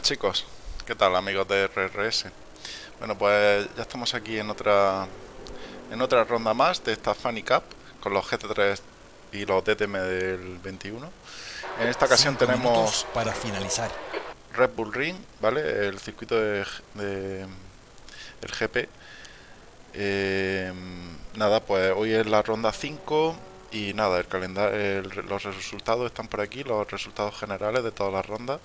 Buenas chicos, ¿qué tal amigos de RRS? Bueno pues ya estamos aquí en otra en otra ronda más de esta Funny Cup con los GT3 y los DTM del 21 En esta ocasión tenemos para finalizar. Red Bull Ring, ¿vale? El circuito de, el GP eh, Nada, pues hoy es la ronda 5 y nada, el calendario, los resultados están por aquí, los resultados generales de todas las rondas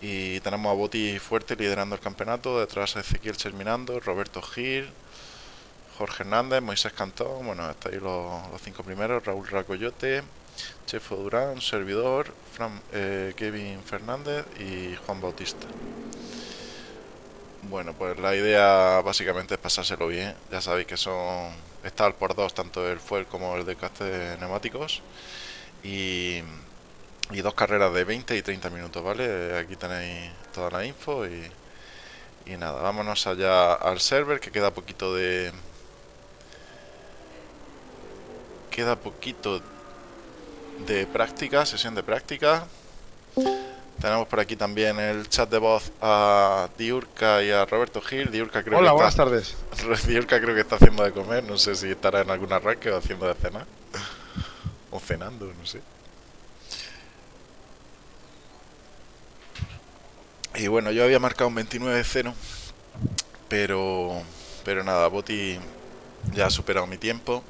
y tenemos a Boti fuerte liderando el campeonato, detrás a Ezequiel terminando, Roberto Gil, Jorge Hernández, Moisés Cantón, bueno, hasta ahí los, cinco primeros, Raúl Racoyote, Chefo Durán, Servidor, eh, Kevin Fernández y Juan Bautista. Bueno, pues la idea básicamente es pasárselo bien, ya sabéis que son estar por dos, tanto el fuel como el de de neumáticos y y dos carreras de 20 y 30 minutos, ¿vale? Aquí tenéis toda la info y, y nada, vámonos allá al server que queda poquito de... Queda poquito de práctica, sesión de práctica. Tenemos por aquí también el chat de voz a Diurka y a Roberto Gil. Diurka creo Hola, que buenas está, tardes. Diurka creo que está haciendo de comer, no sé si estará en algún arranque o haciendo de cenar. o cenando, no sé. Y bueno, yo había marcado un 29-0, pero, pero nada, Boti ya ha superado mi tiempo.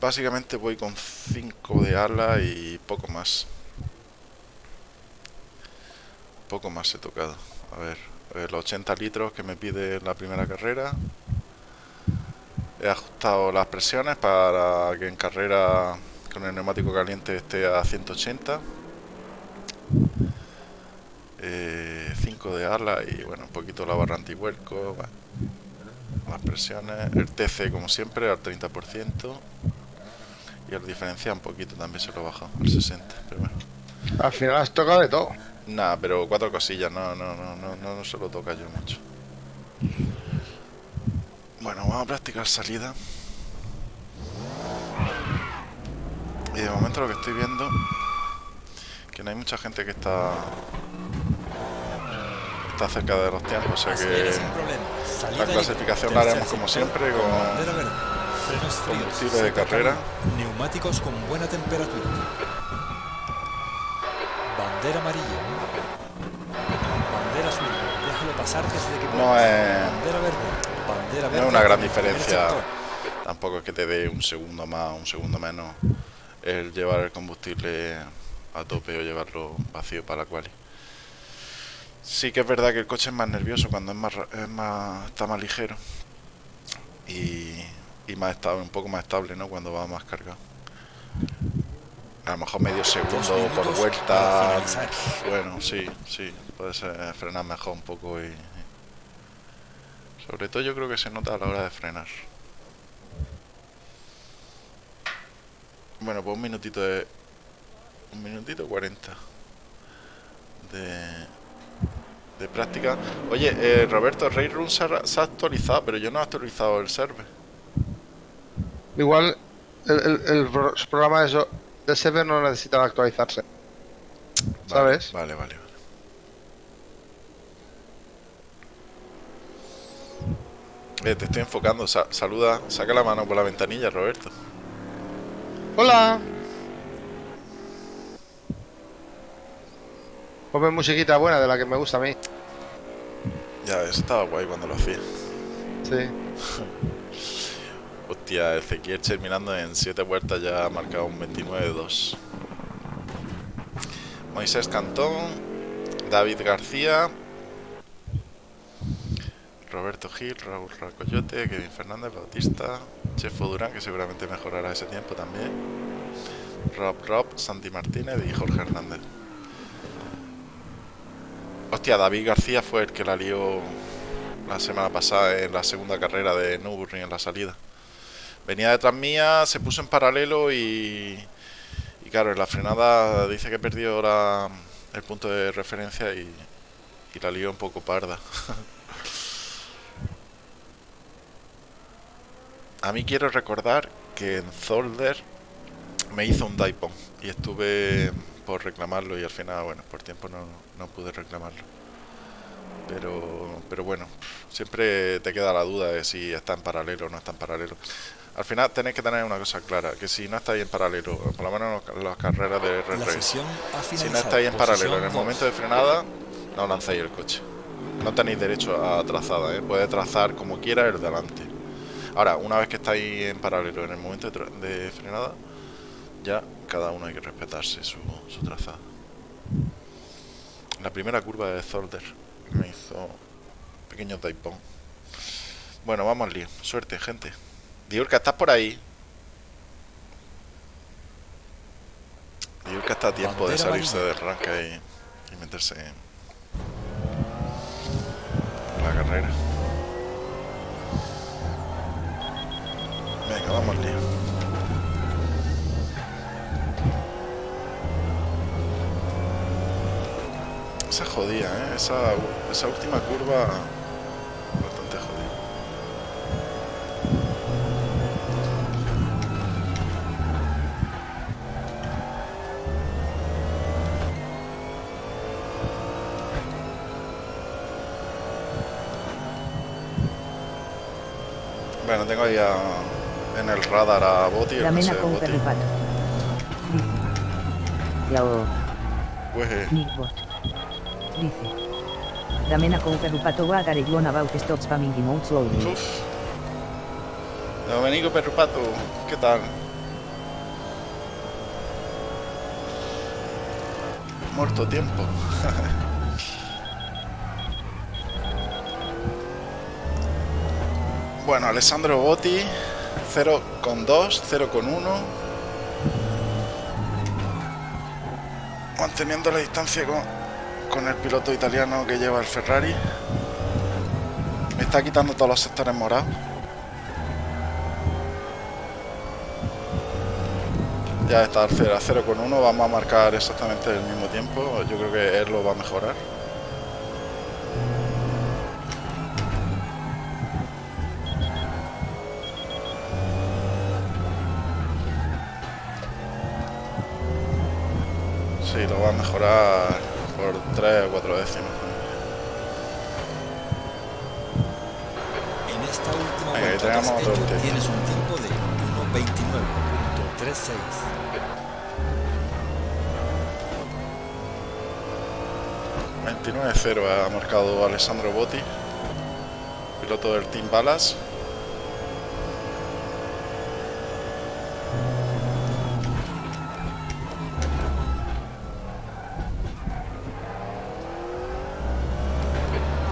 Básicamente voy con 5 de ala y poco más. Poco más he tocado. A ver, los 80 litros que me pide la primera carrera. He ajustado las presiones para que en carrera con el neumático caliente esté a 180. 5 eh, de ala y bueno, un poquito la barra antihuelco, las presiones, el TC como siempre al 30% y el diferencial un poquito también se lo bajo al 60%, pero bueno. Al final has tocado de todo. Nada, pero cuatro cosillas, no, no, no, no, no, no se lo toca yo mucho. Bueno, vamos a practicar salida. Y de momento lo que estoy viendo que no hay mucha gente que está está cerca de los tiempos, o sea que la clasificación la haremos como siempre con combustible de carrera. Neumáticos con buena temperatura. Bandera amarilla. Bandera azul. Déjalo pasar desde que no es, bandera verde. Bandera verde. No es una gran diferencia. Tampoco es que te dé un segundo más o un segundo menos el llevar el combustible a tope o llevarlo vacío para la quali. Sí que es verdad que el coche es más nervioso cuando es más, es más está más ligero y, y más estable, un poco más estable, ¿no? Cuando va más cargado. A lo mejor medio segundo por vuelta. Bueno, sí, sí, puede ser frenar mejor un poco y sobre todo yo creo que se nota a la hora de frenar. Bueno, pues un minutito de un minutito 40 de de práctica. Oye, eh, Roberto, Railroom se ha, se ha actualizado, pero yo no he actualizado el server. Igual el, el, el programa de, eso, de server no necesita actualizarse. ¿Sabes? Vale, vale, vale. Eh, te estoy enfocando. Sa saluda, saca la mano por la ventanilla, Roberto. Hola. Ponme musiquita buena de la que me gusta a mí. Ya, eso estaba guay cuando lo hacía. Sí. Hostia, Ezequiel terminando en 7 vueltas ya ha marcado un 29-2. Moisés Cantón, David García, Roberto Gil, Raúl Racoyote, Kevin Fernández, Bautista, Chefo Durán, que seguramente mejorará ese tiempo también, Rob Rob, Santi Martínez y Jorge Hernández. Hostia, David García fue el que la lió la semana pasada en la segunda carrera de Nürburgring en la salida. Venía detrás mía, se puso en paralelo y, y claro, en la frenada dice que perdió la, el punto de referencia y, y la lió un poco parda. A mí quiero recordar que en Zolder me hizo un Daipon y estuve por reclamarlo y al final, bueno, por tiempo no, no pude reclamarlo. Pero, pero bueno, siempre te queda la duda de si está en paralelo o no está en paralelo. Al final tenéis que tener una cosa clara, que si no estáis en paralelo, por lo menos en las carreras de ha si no estáis en paralelo en el momento de frenada, no lancéis el coche. No tenéis derecho a trazada, ¿eh? puede trazar como quiera el delante. Ahora, una vez que estáis en paralelo en el momento de, de frenada, ya cada uno hay que respetarse su, su trazada. La primera curva de Zolder me hizo pequeño taipón. Bueno, vamos al lío. Suerte, gente. Diurka, ¿estás por ahí? Diurka está a tiempo de salirse del rank y, y meterse en la carrera. Venga, vamos al lío. Esa jodida, ¿eh? Esa, esa última curva bastante jodida. Bueno, tengo ahí a- en el radar a Boti, coche de con Boti. perripato. Pues, Nickbot. Dice. A about stop spamming. Domenico Perrupato, ¿qué tal? Muerto tiempo. bueno, Alessandro Botti, 0 con 2, 0 con 1. Manteniendo la distancia con, con el piloto italiano que lleva el Ferrari. Está quitando todos los sectores morados. Ya está al 0 a 0 con 1. Vamos a marcar exactamente el mismo tiempo. Yo creo que él lo va a mejorar. Sí, lo va a mejorar 0 ha marcado Alessandro Botti, piloto del Team Balas.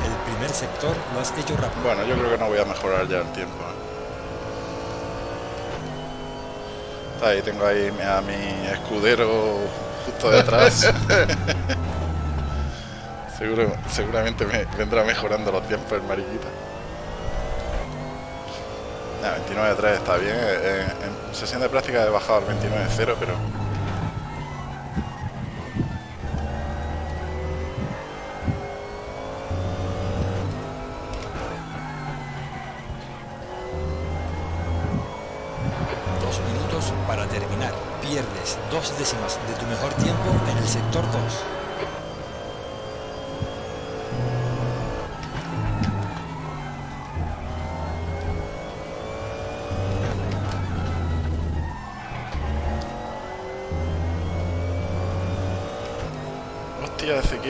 El primer sector lo has hecho rápido. Bueno, yo creo que no voy a mejorar ya el tiempo. ¿eh? Ahí tengo ahí a mi escudero justo detrás. Seguro, seguramente me vendrá mejorando los tiempos el mariquita. Nah, 29.3 está bien. eh, En, en sesión de práctica he bajado al 29.0, pero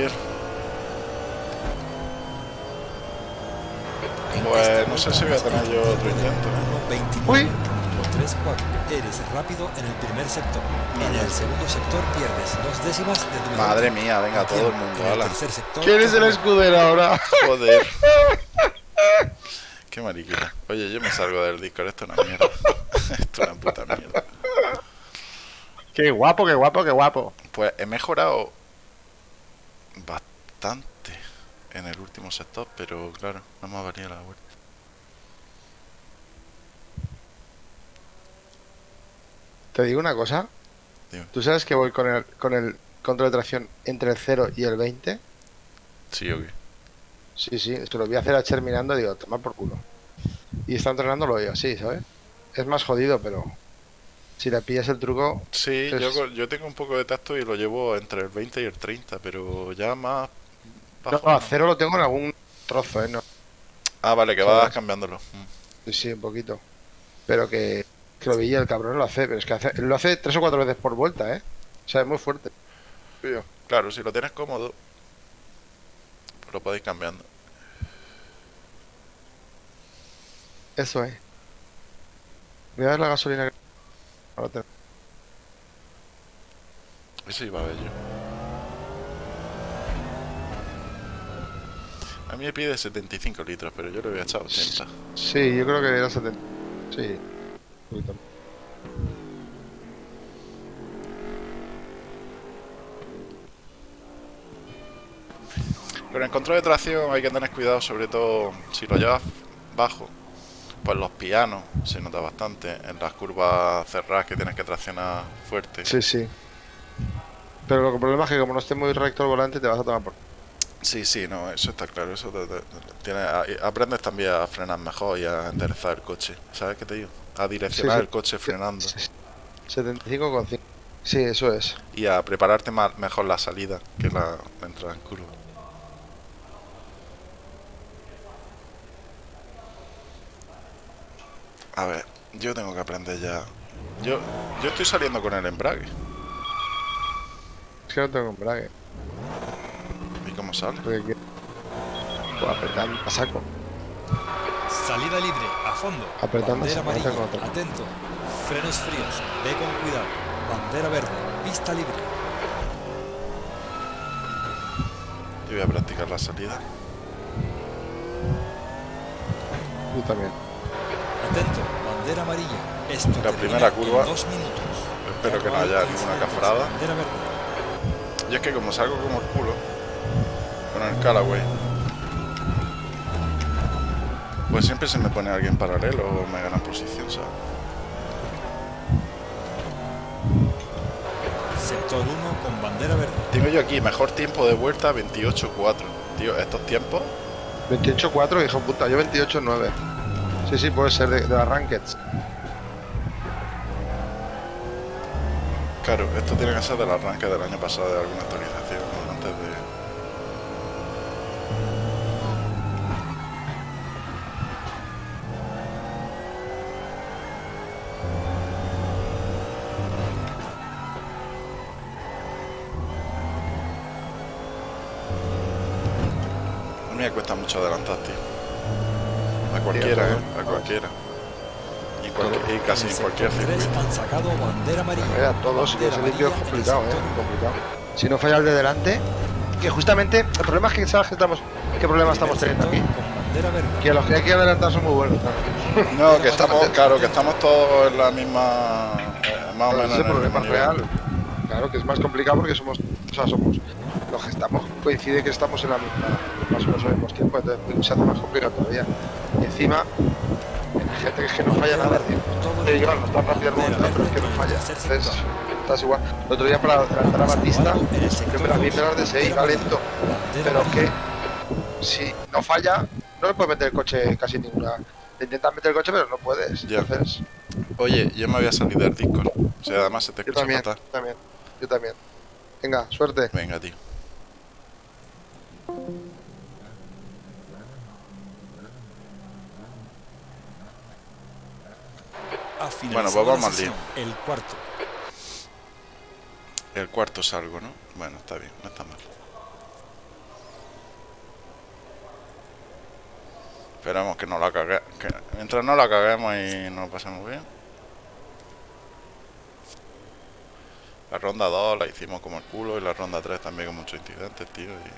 Ezequiel. En Pues no sé si voy a tener yo otro de intento, ¿eh? 1.29.34. Uy. Eres rápido en el primer sector. En el segundo sector pierdes dos décimas de tu Madre mía, venga, todo el mundo, En el ala. tercer sector, ¿Quién es el escudero ahora? Joder. Qué mariquita. Oye, yo me salgo del Discord, esto es una mierda. esto es una puta mierda. Qué guapo, qué guapo, qué guapo. Pues he mejorado bastante en el último sector, pero claro, no me ha valido la vuelta. Te digo una cosa. Dime. ¿Tú sabes que voy con el, con el control de tracción entre el 0 y el 20? Sí, o qué. Sí, sí, se lo voy a hacer a Cher mirando y digo, tomar por culo. Y está entrenando lo veo así, ¿sabes? Es más jodido, pero Si le pillas el truco, Sí, Es- yo, yo tengo un poco de tacto y lo llevo entre el 20 y el 30, pero ya más no, bajo. no, a cero lo tengo en algún trozo, ¿eh? No, Ah, vale, que vas vas. cambiándolo. Mm. sí, sí, un poquito. Pero que, que lo veía el cabrón lo hace, pero es que hace, lo hace tres o cuatro veces por vuelta, ¿eh? O sea, es muy fuerte. Tío. Claro, si lo tienes cómodo, lo podéis cambiando. Eso es. Voy a ver la gasolina que... Ahora te- Eso iba a ver yo. A mí me pide 75 litros, pero yo le voy a echar 80. Sí, yo creo que era 70. Sí. Un poquito. Pero en control de tracción hay que tener cuidado, sobre todo si lo llevas bajo. Pues los pianos se nota bastante. En las curvas cerradas que tienes que traccionar fuerte. Sí, sí. Pero lo que- el problema es que como no esté muy recto el volante te vas a tomar por... Sí, sí, no, eso está claro. Eso te- te- aprendes también a frenar mejor y a enderezar el coche. ¿Sabes qué te digo? A direccionar Sí, sí. el coche frenando 75,5. Sí, eso es. y a prepararte más, mejor la salida que la entrada en curva. A ver, yo tengo que aprender ya. Yo, yo estoy saliendo con el embrague. Es que no tengo embrague. ¿Y cómo sale? Pues apretando a saco. Salida libre, a fondo. Apretando Bandera amarilla, atento. Frenos fríos, ve con cuidado. Bandera verde, pista libre. Yo voy a practicar la salida. Yo también. Atento, bandera amarilla. Esto La primera curva. Dos minutos. Espero que no haya ninguna cafrada. Y es que como salgo como el culo con el Callaway, pues siempre se me pone alguien paralelo o me gana posición, ¿sabes? Sector 1 con bandera verde. Tengo yo aquí mejor tiempo de vuelta 28-4. Tío, estos tiempos, 28,4, hijo puta. Yo 28,9. Sí, sí, puede ser de, de las Rankeds. claro, esto tiene que ser del arranque del año pasado de alguna actualización, ¿no? antes de... A mí me cuesta mucho adelantar, tío. A cualquiera, ¿eh? Cualquiera. Y, y casi en cualquier sector 3 circuito. han sacado bandera amarilla. Eh, a todos, si limpio es el complicado, eh. Complicado. Si no falla el de delante, que justamente el problema es que sabes que estamos, qué problema estamos teniendo aquí. Que los que hay que adelantar son muy buenos. ¿no? Que estamos, claro, que estamos todos en la misma. eh, más o menos Ese problema es real. Claro que es más complicado porque somos, o sea, somos los que estamos, coincide que estamos en la misma, más o menos al mismo tiempo, entonces se hace más complicado todavía. Y encima, es que no falla nada, tío. Te el llevan tan rápido el momento, pero es que no falla. Entonces, estás igual. El otro día para adelantar a Batista, yo me la vi pegar de 6, va lento. Pero es que si no falla, no le puedes meter el coche casi ninguna. Te intentas meter el coche, pero no puedes. Ya. Entonces, Oye, yo me voy a salir del Discord. O sea, además se te yo escucha también, fatal. yo también, yo también. Venga, suerte. Venga, tío. Bueno, pues vamos al El cuarto. El cuarto salgo, ¿no? Bueno, está bien, no está mal. Esperamos que no la cague... Que mientras no la caguemos y nos lo pasemos bien. La ronda 2 la hicimos como el culo y la ronda 3 también con muchos incidentes, tío. Y...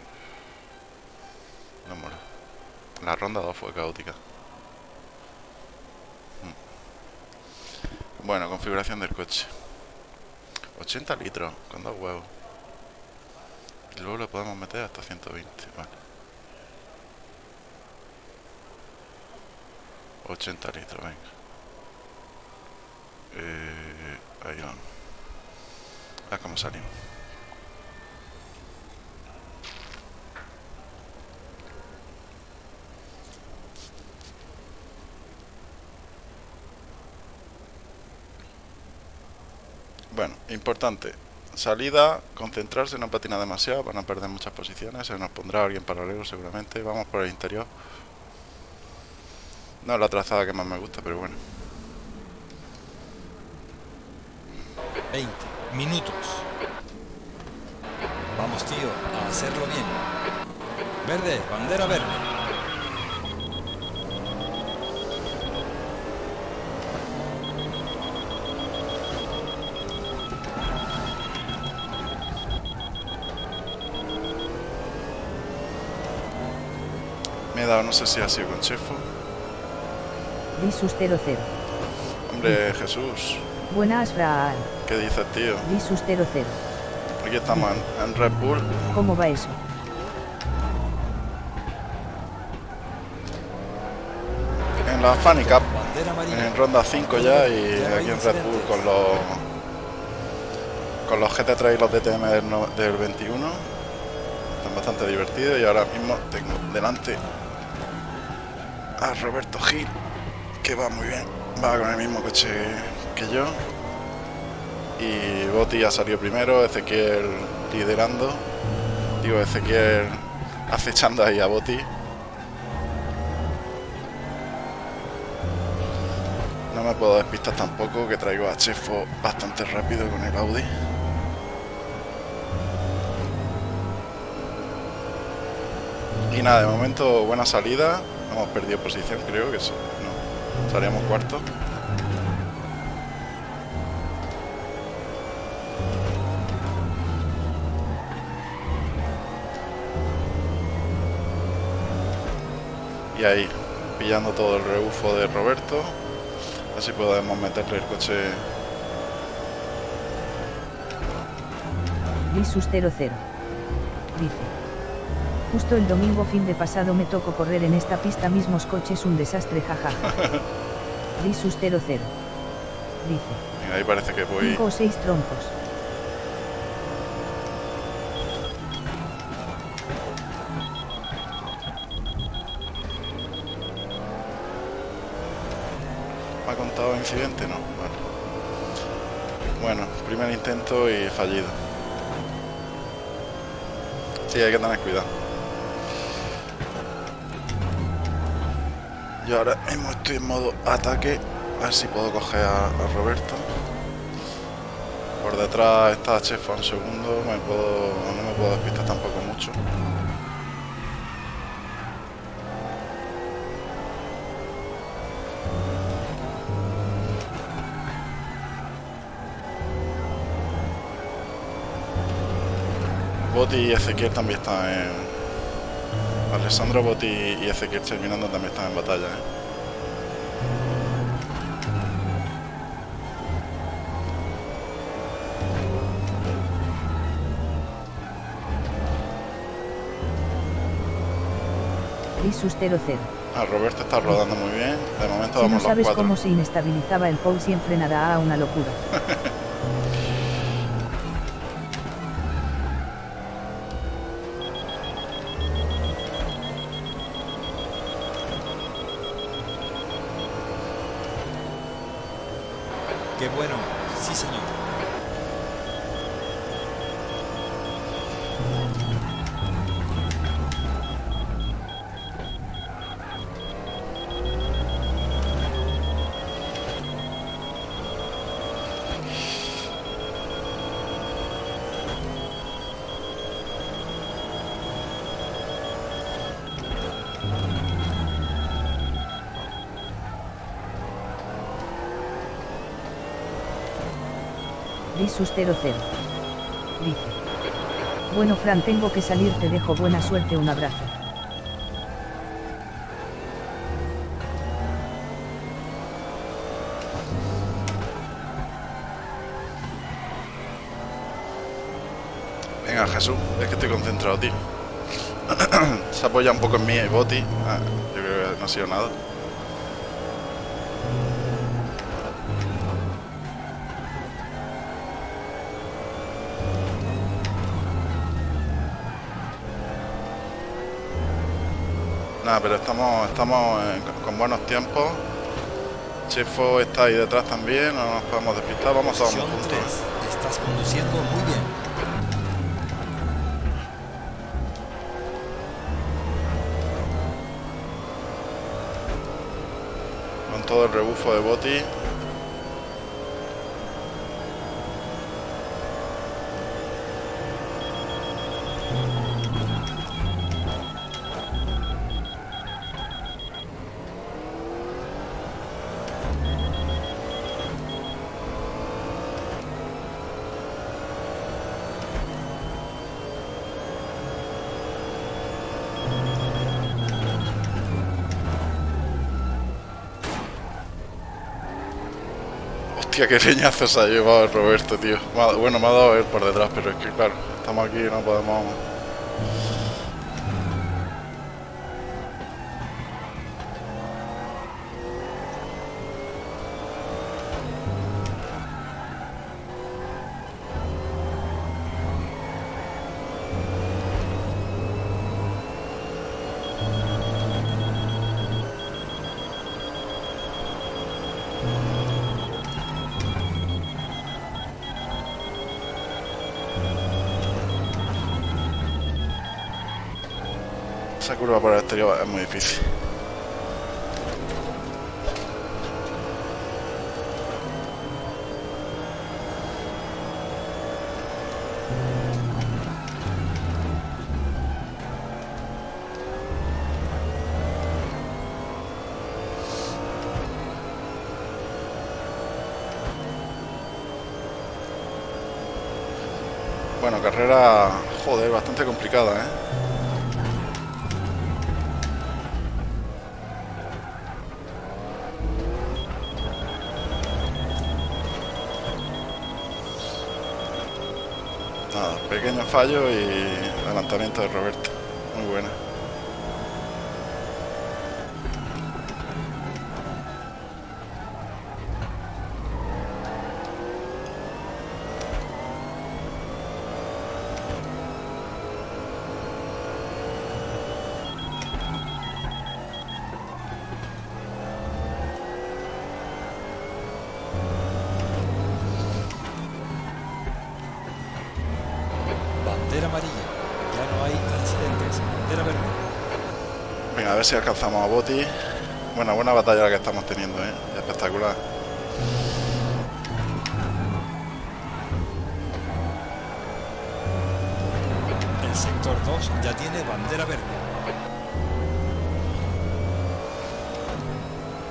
No mola. La ronda 2 fue caótica. Bueno, configuración del coche. 80 litros, con dos huevos. Y luego le podemos meter hasta 120, vale. 80 litros, venga. Eh, ahí vamos. Ah, cómo salimos. Bueno, importante. Salida, concentrarse, no patinar demasiado, van a perder muchas posiciones, se nos pondrá alguien paralelo seguramente. Vamos por el interior. No es la trazada que más me gusta, pero bueno. 20 minutos. Vamos, tío, a hacerlo bien. Verde, bandera verde. No sé si ha sido con Chefo. Visus 00. Hombre, Jesús, Buenas, Fran. ¿qué dices, tío? Visus 00. Aquí estamos en, en Red Bull. ¿Cómo va eso? En la Funny Cup, en ronda 5 ya y aquí en Red Bull con los con los GT3 y los DTM del, no- del 21 están bastante divertidos y ahora mismo tengo delante a Roberto Gil que va muy bien va con el mismo coche que yo y Botti ya salió primero Ezequiel liderando digo Ezequiel acechando ahí a Botti No me puedo despistar tampoco, que traigo a Chefo bastante rápido con el Audi. Y nada, de momento buena salida. Hemos perdido posición, creo que sí. No, estaríamos cuarto. Y ahí, pillando todo el rebufo de Roberto. Así podemos meterle el coche. Visus 00. Dice. Justo el domingo fin de pasado me tocó correr en esta pista mismos coches un desastre jajaja. Visus 00. Dice. Ahí parece que voy. 5 o 6 troncos. ¿Me ha contado incidente? No. Vale. Bueno, primer intento y fallido. Sí, hay que tener cuidado. Yo ahora estoy en modo ataque. A ver si puedo coger a, a Roberto. Por detrás está Chefo un segundo. Me puedo, no me puedo despistar tampoco mucho. Botti y Ezequiel también están en... Alessandro Botti y Ezequiel terminando también están en batalla, ¿eh? Visus 00. Ah, Roberto está rodando muy bien. De momento Si no vamos los sabes cuatro. cómo se inestabilizaba el Pulse y frenará a una locura. Visus 00. Dice. Bueno Fran tengo que salir te dejo buena suerte un abrazo. Venga, Jesús, es que estoy concentrado, tío. Se apoya un poco en mí Boti. Ah, yo creo que no ha sido nada. Nada, pero estamos, estamos con buenos tiempos. Chefo está ahí detrás también, no nos podemos despistar, vamos Posición juntos. 3. Estás conduciendo muy bien. Con todo el rebufo de Boti. Hostia, qué leñazo se ha llevado Roberto, tío. Bueno, me ha dado él por detrás, pero es que claro, estamos aquí y no podemos... Esa curva por el exterior es muy difícil. Bueno, carrera, joder, bastante complicada, ¿eh? Pequeño fallo y adelantamiento de Roberto. Alcanzamos a Boti. Buena, buena batalla la que estamos teniendo, ¿eh? Espectacular. El sector 2 ya tiene bandera verde.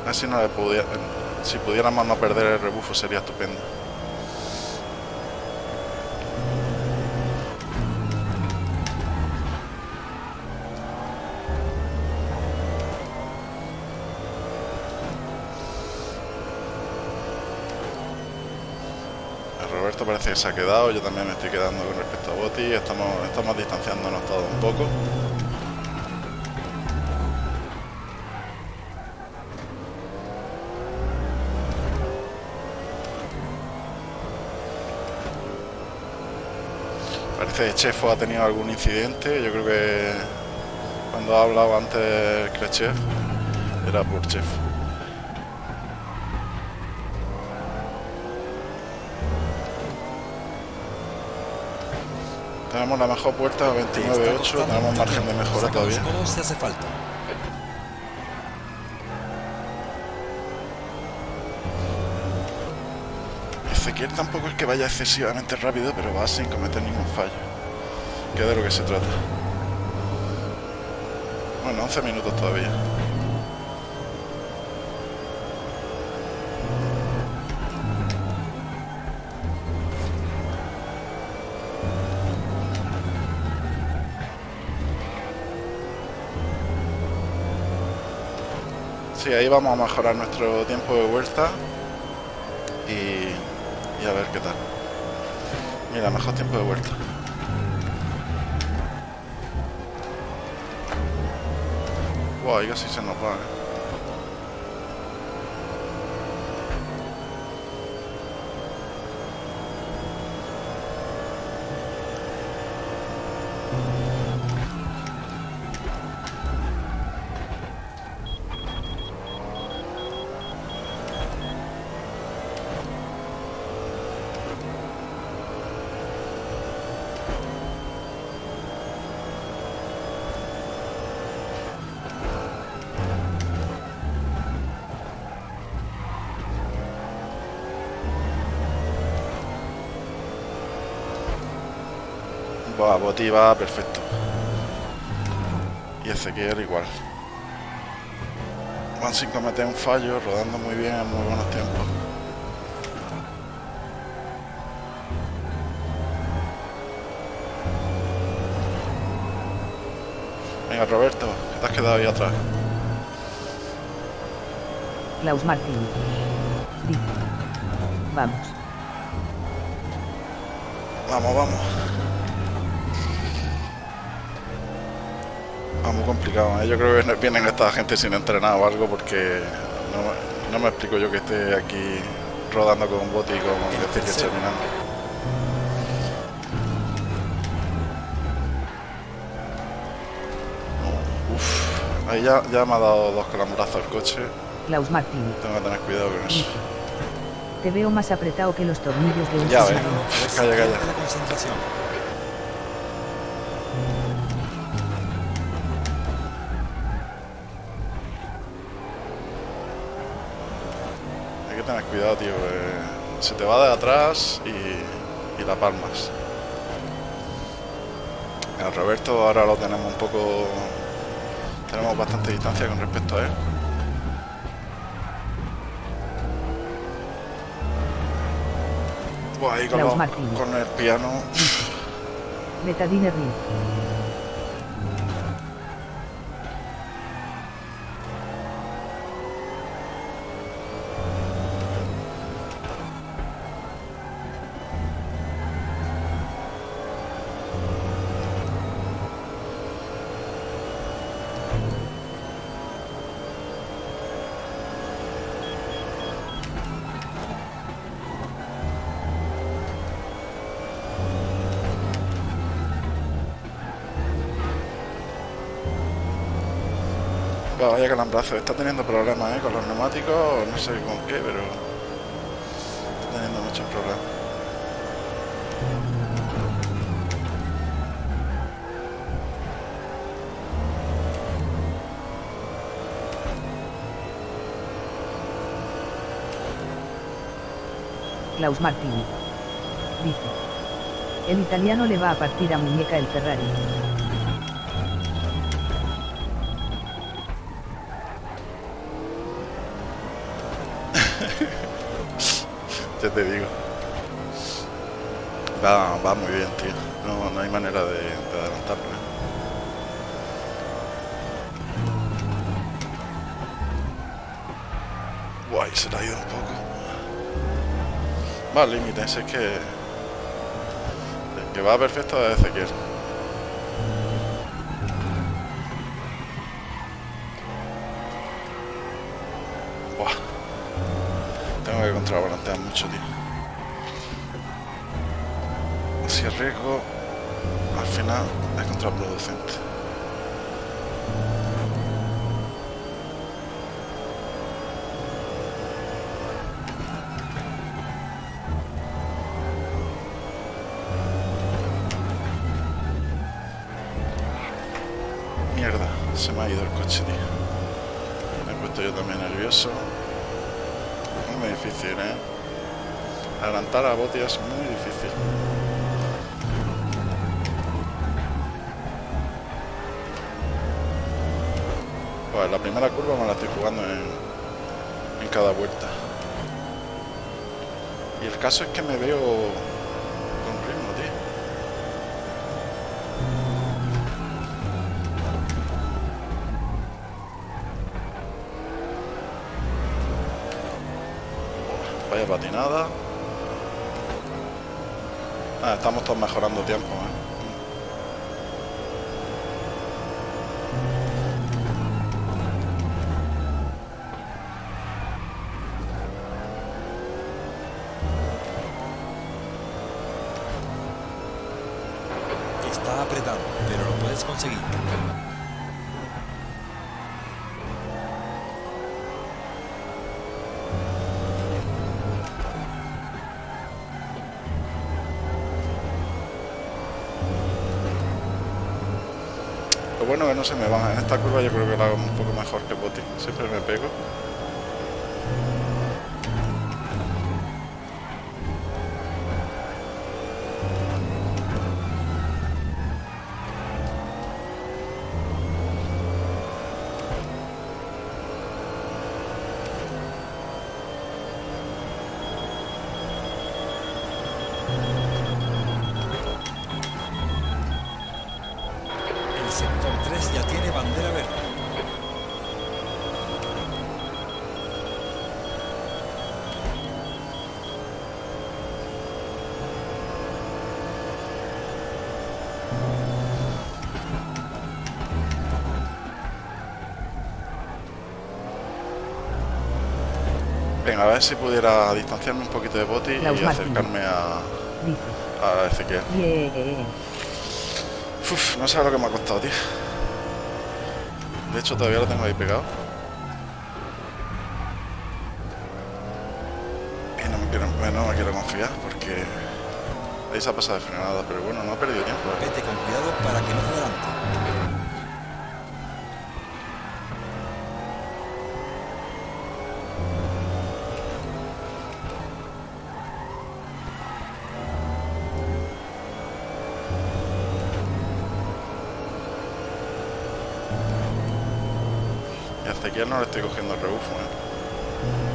A ver si no le pudiera... Si pudiéramos no perder el rebufo sería estupendo. Se ha quedado, yo también me estoy quedando con respecto a Boti, estamos, estamos distanciándonos todos un poco. Parece que Chefo ha tenido algún incidente. Yo creo que cuando ha hablado antes que Chef era por Chef. Tenemos la mejor puerta Te está 29.8, costando tenemos margen de mejora todavía. si hace falta. Ezequiel tampoco es que vaya excesivamente rápido, pero va sin cometer ningún fallo. Que de lo que se trata. Bueno, 11 minutos todavía. Sí, ahí vamos a mejorar nuestro tiempo de vuelta y, y a ver qué tal. Mira, mejor tiempo de vuelta. Wow, casi se nos va, ¿eh? Va perfecto. Y Ezequiel igual. Van sin cometer un fallo, rodando muy bien en muy buenos tiempos. Venga, Roberto, que te has quedado ahí atrás. Klaus Martín. Dice. Vamos. Vamos, vamos. Ah, muy complicado. ¿eh? Yo creo que vienen esta gente sin entrenar o algo porque no, me- no me explico yo que esté aquí rodando con un bote y con decir que esté terminando. Uf, ahí ya, ya me ha dado dos calamburazos el coche. Klaus Martín. Tengo que tener cuidado con eso. Te veo más apretado que los tornillos de un Ya ves. Calla, calla. La concentración. Cuidado, tío. eh, se te va de atrás y, y la palmas. A Roberto ahora lo tenemos un poco... Tenemos bastante distancia con respecto a él. Buah, ahí con, los- el piano. Betadine vaya calambrazo. Está teniendo problemas ¿eh? con los neumáticos. No sé con qué, pero... Está teniendo muchos problemas. Klaus Martín. Dice. El italiano le va a partir a muñeca el Ferrari. Te digo. Va, muy bien, tío. No, no hay manera de, de adelantarlo. ¿eh? Guay, se le ha ido un poco. Va al límite, si es que... Que va perfecto es Ezequiel. Buah. Tengo que mucho, tío. Si arriesgo, al final es contraproducente. Mierda, se me ha ido el coche, tío. Me he puesto yo también nervioso. Muy difícil, ¿eh? Adelantar a Boti es muy difícil. Pues la primera curva me la estoy jugando en, en cada vuelta. Y el caso es que me veo con ritmo, tío. Vaya patinada. Todos mejorando tiempo, ¿eh? Se me va. En esta curva yo creo que la hago un poco mejor que Boti. Siempre me pego. A ver si pudiera distanciarme un poquito de Boti y acercarme a, a Ezequiel. Uf, no sé lo que me ha costado, tío. De hecho, todavía lo tengo ahí pegado. Y no me quiero, no me quiero confiar porque ahí se ha pasado de frenada, pero bueno, no ha perdido tiempo. ¿eh? Vete con cuidado para que no te adelante. Y a Ezequiel no le estoy cogiendo el rebufo, ¿eh?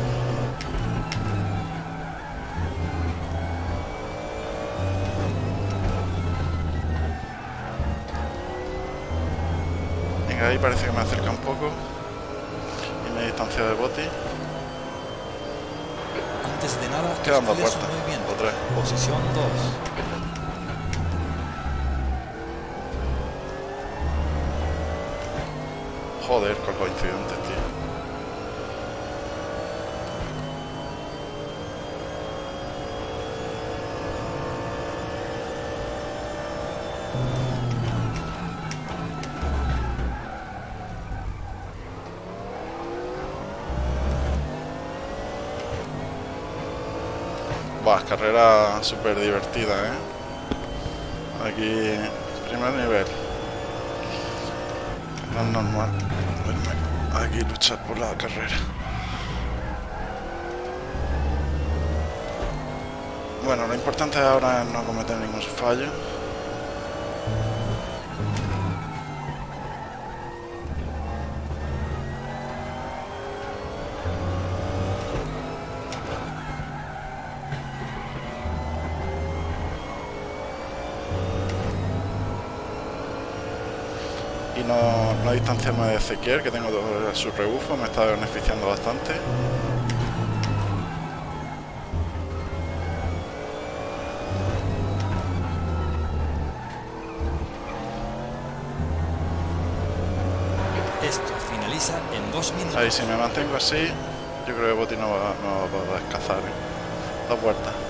Venga, ahí parece que me acerca un poco. Y me he distanciado de Boti. Antes de nada, Quedan dos estudia su vueltas. movimiento. O tres. Posición 2. Joder, con los incidentes, tío. Buah, carrera súper divertida, ¿eh? Aquí, primer nivel. No normal aquí luchar por la carrera. Bueno, lo importante ahora es no cometer ningún fallo. Ezequiel, que tengo su rebufo, me está beneficiando bastante. Esto finaliza en dos minutos. Ahí, si me mantengo así, yo creo que Boti no va, no va a poder cazar. Dos vueltas.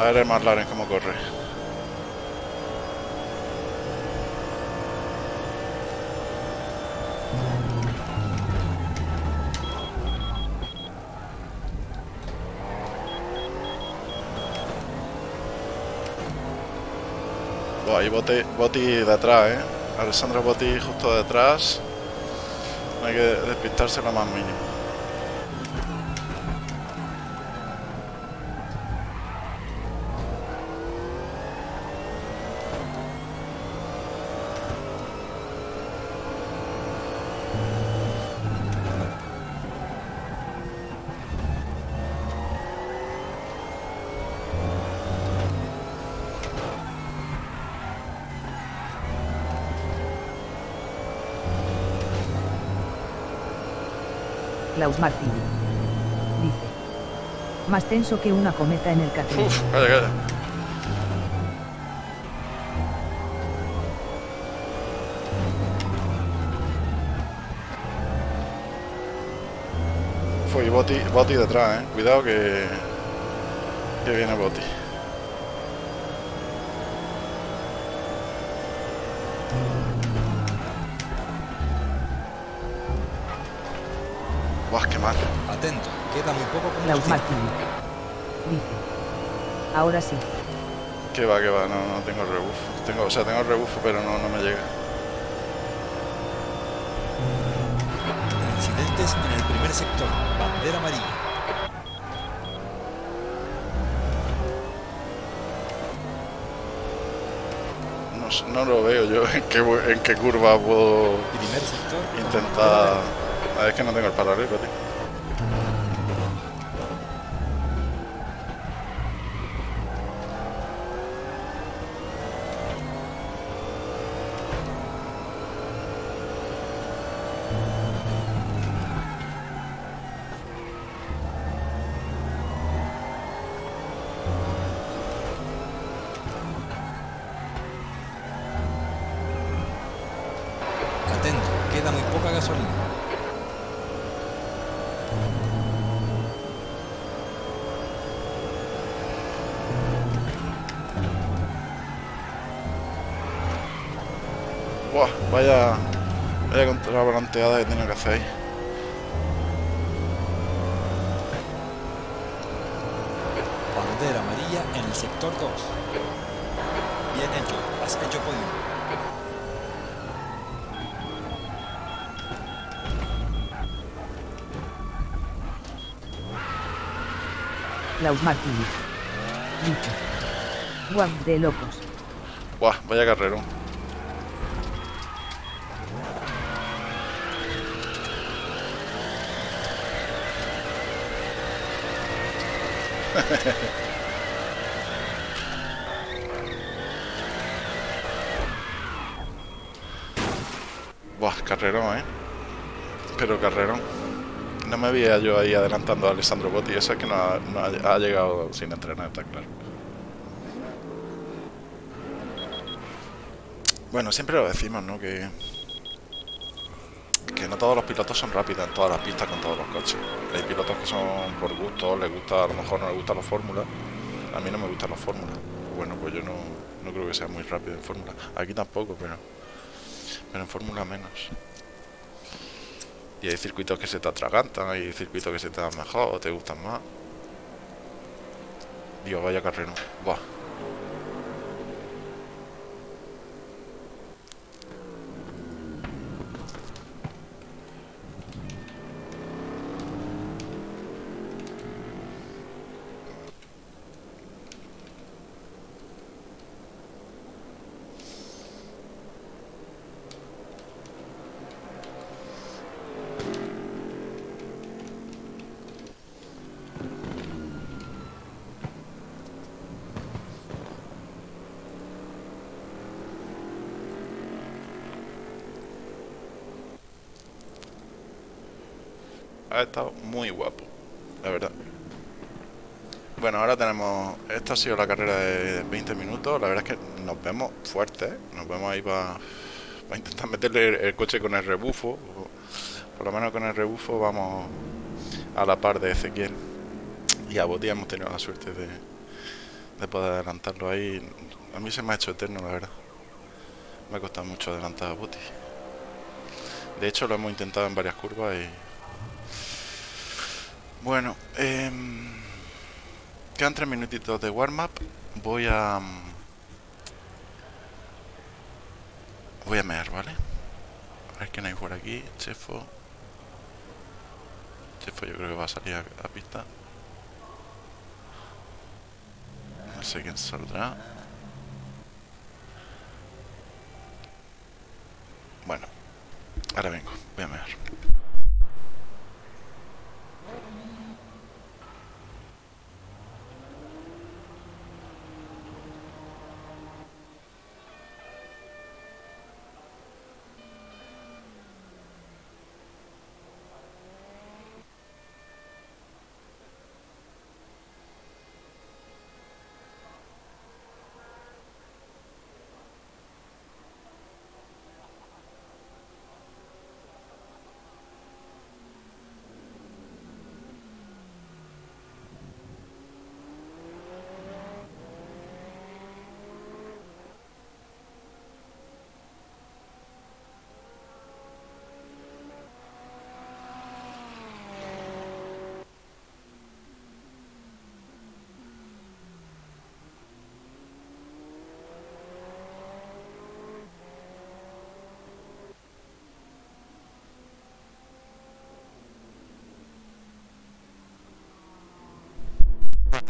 A ver el McLaren cómo corre. Buah, ahí Boti, Boti detrás, ¿eh? Alessandro Boti justo detrás. No hay que despistarse lo más mínimo. Más tenso que una cometa en el Catril. Uf, calla, calla. Fue Boti, Boti detrás, eh. Cuidado que. que viene Boti. Buah, qué mal. Atento, queda muy poco combustible. Dice. Ahora sí. Que va, que va, no, no tengo rebufo. Tengo, o sea, tengo rebufo, pero no, no me llega. Incidentes en el primer sector. Bandera amarilla. No, lo veo yo en qué, en qué curva puedo Primer sector. intentar. A ver, es que no tengo el paralelo, tío. Gasolina. Buah, vaya, vaya contrabalanteada que tenía que hacer ahí. Bandera amarilla en el sector 2. Klaus Martínez. Dice. Guau, de locos. Buah, vaya carrerón. Buah, carrerón, ¿eh? Pero carrerón. No me veía yo ahí adelantando a Alessandro Botti. Eso es que no ha, llegado sin entrenar, está claro. Bueno, siempre lo decimos, ¿no? Que, que no todos los pilotos son rápidos en todas las pistas con todos los coches. Hay pilotos que son por gusto, les gusta, a lo mejor no les gustan las fórmulas. A mí no me gustan las fórmulas. Bueno, pues yo no, no creo que sea muy rápido en fórmula. Aquí tampoco, pero, pero en fórmula menos. Y hay circuitos que se te atragantan, hay circuitos que se te dan mejor o te gustan más. Dios, vaya carrera. Buah. Ha estado muy guapo, la verdad. Bueno, ahora tenemos. Esta ha sido la carrera de 20 minutos. La verdad es que nos vemos fuertes. Nos vemos ahí para intentar meterle el, coche con el rebufo. Por lo menos con el rebufo vamos a la par de Ezequiel. Y a Boti hemos tenido la suerte de, de poder adelantarlo ahí. A mí se me ha hecho eterno, la verdad. Me ha costado mucho adelantar a Boti. De hecho, lo hemos intentado en varias curvas y bueno, em, quedan tres minutitos de warm-up. Voy a... mm, Voy a mear, ¿vale? A ver quién hay por aquí. Chefo. Chefo yo creo que va a salir a, a pista. No sé quién saldrá. Bueno, ahora vengo. Voy a mear.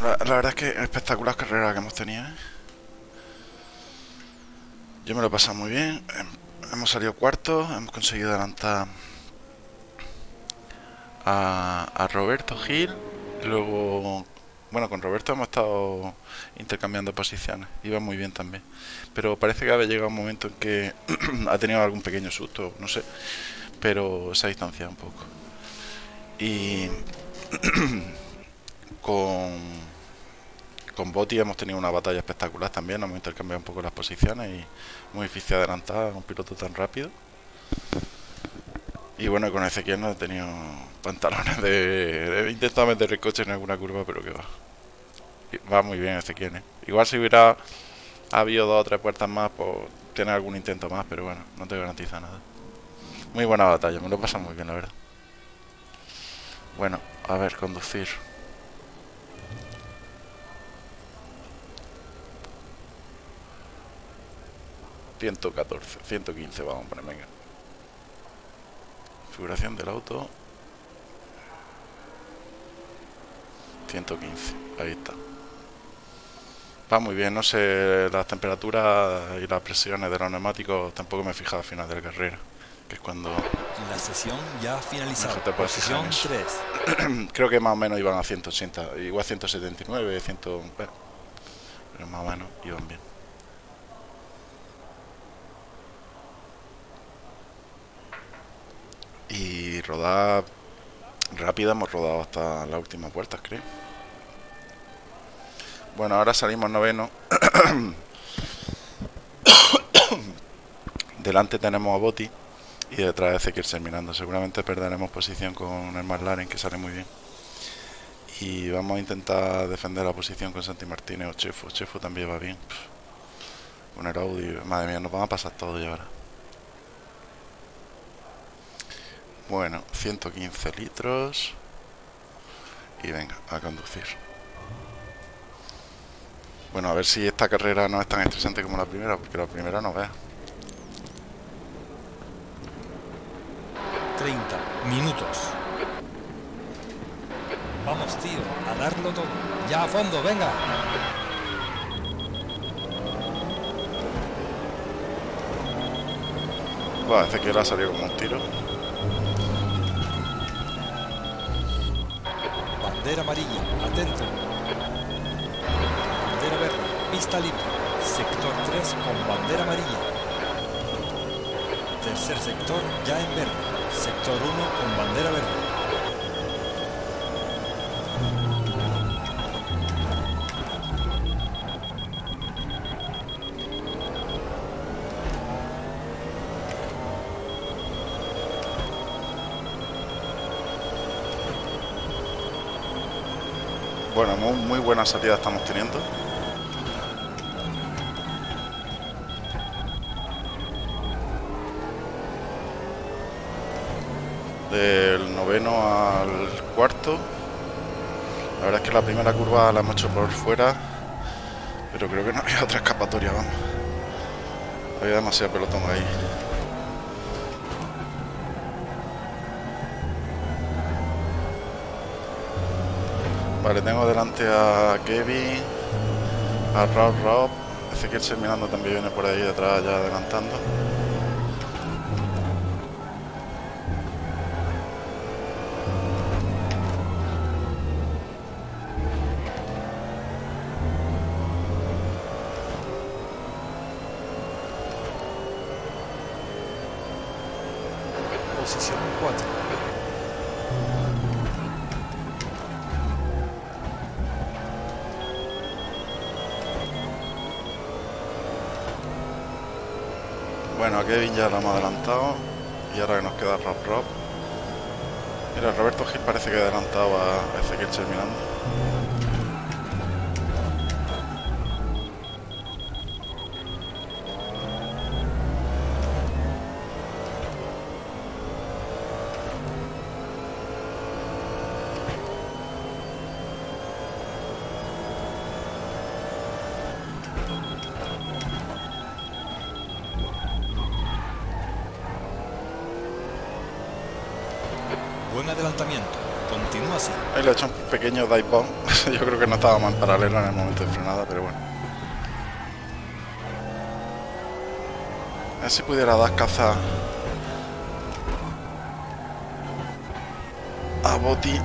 La, verdad es que espectacular carrera que hemos tenido. ¿eh? Yo me lo he pasado muy bien. Hem- Hemos salido cuarto, hemos conseguido adelantar a, Roberto Gil. Luego, bueno, con Roberto hemos estado intercambiando posiciones. Iba muy bien también. Pero parece que había llegado un momento en que ha tenido algún pequeño susto, no sé. Pero se ha distanciado un poco. Y con, con Botti hemos tenido una batalla espectacular también, hemos intercambiado un poco las posiciones y muy difícil adelantar a un piloto tan rápido. Y bueno, con Ezequiel no he tenido pantalones de... He intentado meter el coche en alguna curva, pero que va. Va muy bien Ezequiel, ¿eh? Igual si hubiera habido dos o tres puertas más, pues tiene algún intento más, pero bueno, no te garantiza nada. Muy buena batalla, me lo pasa muy bien, la verdad. Bueno, a ver, conducir. ...114, 115 vamos a poner, venga. Configuración del auto. 115, ahí está. Va muy bien, no sé, las temperaturas y las presiones de los neumáticos tampoco me he fijado al final de la carrera, que es cuando... La sesión ya ha finalizado. Mejor te puedes fijar en eso. 3. Creo que más o menos iban a 180, igual 179, 100, bueno, pero más o menos iban bien. Y rodar rápida hemos rodado hasta las últimas vueltas, creo. Bueno, ahora salimos noveno. Delante tenemos a Botti y detrás Ezequiel terminando. Seguramente perderemos posición con el McLaren, que sale muy bien. Y vamos a intentar defender la posición con Santi Martínez o Chefo. Chefo también va bien. Con el Audi, madre mía, nos van a pasar todo ya ahora. Bueno, 115 litros. Y venga, a conducir. Bueno, a ver si esta carrera no es tan estresante como la primera, porque la primera no veas. 30 minutos. Vamos, tío, a darlo todo. Ya a fondo, venga. Buah, Ezequiel ha salido como un tiro. Bandera amarilla, atento. Bandera verde, pista libre. Sector 3 con bandera amarilla. Tercer sector ya en verde. Sector 1 con bandera verde. Bueno, muy, muy buena salida estamos teniendo. Del noveno al cuarto. La verdad es que la primera curva la hemos hecho por fuera. Pero creo que no había otra escapatoria, vamos. Había demasiado pelotón ahí. Vale, tengo delante a Kevin, a Rob Rob, Ezequiel Serminando también viene por ahí detrás ya adelantando. Ya lo hemos adelantado y ahora que nos queda Rob Rob. Mira, Roberto Gil parece que ha adelantado a Ezequiel Serminando. Buen adelantamiento. Continúa así. Ahí le he hecho un pequeño dive. Yo creo que no estábamos en paralelo en el momento de frenada, pero bueno. A ver si pudiera dar caza a Boti.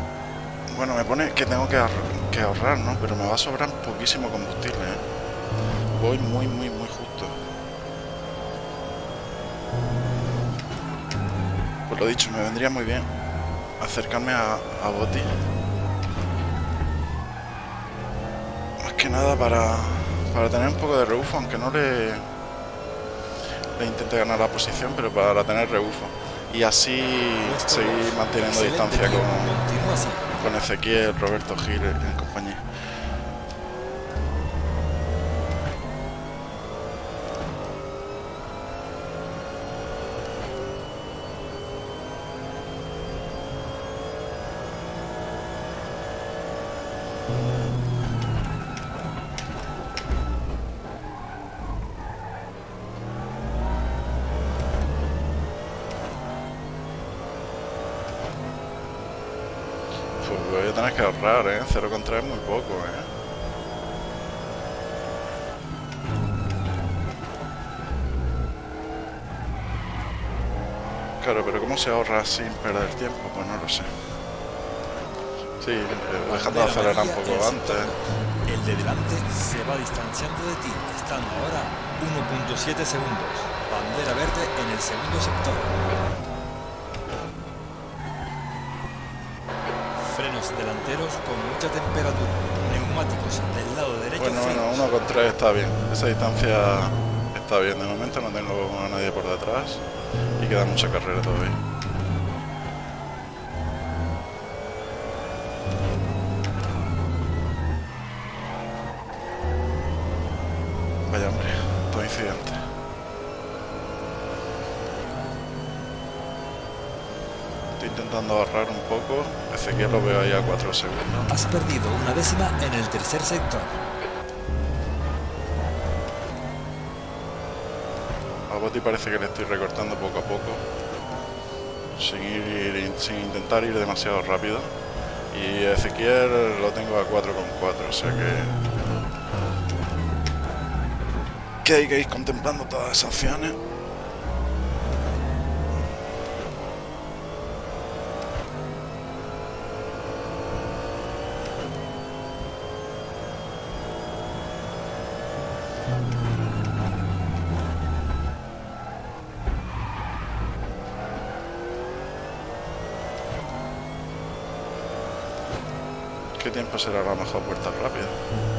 Bueno, me pone que tengo que, ahor- que ahorrar, ¿no? Pero me va a sobrar poquísimo combustible, ¿eh? Voy muy, muy, muy justo. Pues lo dicho, me vendría muy bien acercarme a Boti. Que nada para, para tener un poco de rebufo, aunque no le, le intente ganar la posición, pero para tener rebufo. y así seguir manteniendo distancia con, con Ezequiel, Roberto Gil en compañía. ¿Eh? 0,3 es muy poco, ¿eh? Claro, pero ¿cómo se ahorra sin perder tiempo? Pues no lo sé. Sí, eh, dejando de acelerar un poco antes. El de delante se va distanciando de ti, estando ahora 1.7 segundos. Bandera verde en el segundo sector. Delanteros con mucha temperatura, neumáticos del lado derecho. Bueno, bueno, uno con tres está bien, esa distancia está bien, de momento no tengo a nadie por detrás y queda mucha carrera todavía. Vaya hombre, todo incidente. Estoy intentando ahorrar un poco Ezequiel lo veo ahí a 4 segundos. Has perdido una décima en el tercer sector. A Boti parece que le estoy recortando poco a poco. Sin, ir, sin intentar ir demasiado rápido. Y Ezequiel lo tengo a 4,4, o sea que... Que hay que ir contemplando todas esas opciones. ¿Qué tiempo será la mejor vuelta rápida?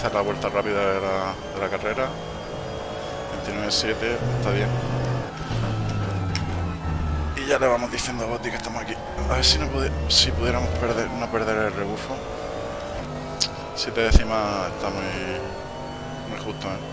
Hacer la vuelta rápida de la, de la carrera. 29.7, está bien. Y ya le vamos diciendo a Botti que estamos aquí. A ver si, no si pudiéramos perder, no perder el rebufo. 7 décimas está muy, muy justo, ¿eh?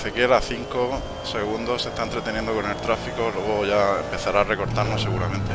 Ezequiel a 5 segundos se está entreteniendo con el tráfico, luego ya empezará a recortarnos seguramente.